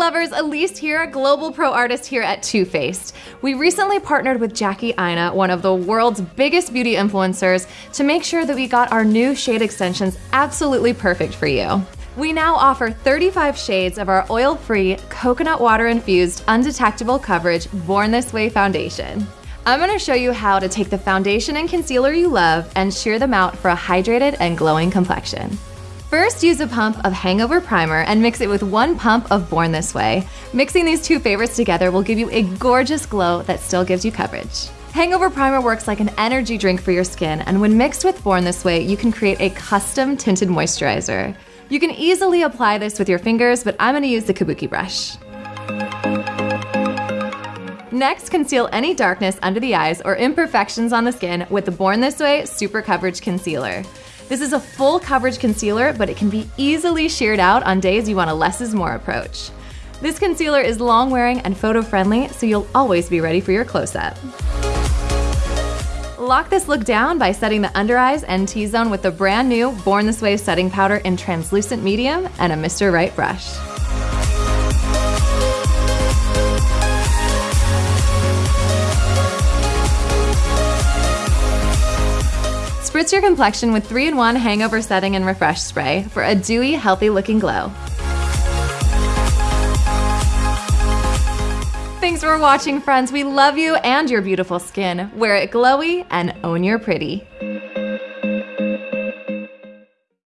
lovers, Elise here, a global pro artist here at Too Faced. We recently partnered with Jackie Aina, one of the world's biggest beauty influencers, to make sure that we got our new shade extensions absolutely perfect for you. We now offer 35 shades of our oil-free, coconut water-infused, undetectable coverage Born This Way foundation. I'm gonna show you how to take the foundation and concealer you love and sheer them out for a hydrated and glowing complexion. First, use a pump of Hangover Primer and mix it with one pump of Born This Way. Mixing these two favorites together will give you a gorgeous glow that still gives you coverage. Hangover Primer works like an energy drink for your skin, and when mixed with Born This Way, you can create a custom tinted moisturizer. You can easily apply this with your fingers, but I'm gonna use the Kabuki brush. Next, conceal any darkness under the eyes or imperfections on the skin with the Born This Way Super Coverage Concealer. This is a full coverage concealer, but it can be easily sheared out on days you want a less is more approach. This concealer is long wearing and photo friendly, so you'll always be ready for your close up. Lock this look down by setting the under eyes and T-zone with the brand new Born This Way setting powder in translucent medium and a Mr. Right brush. Spritz your complexion with 3-in-1 Hangover Setting and Refresh Spray for a dewy, healthy-looking glow. Thanks for watching, friends. We love you and your beautiful skin. Wear it glowy and own your pretty.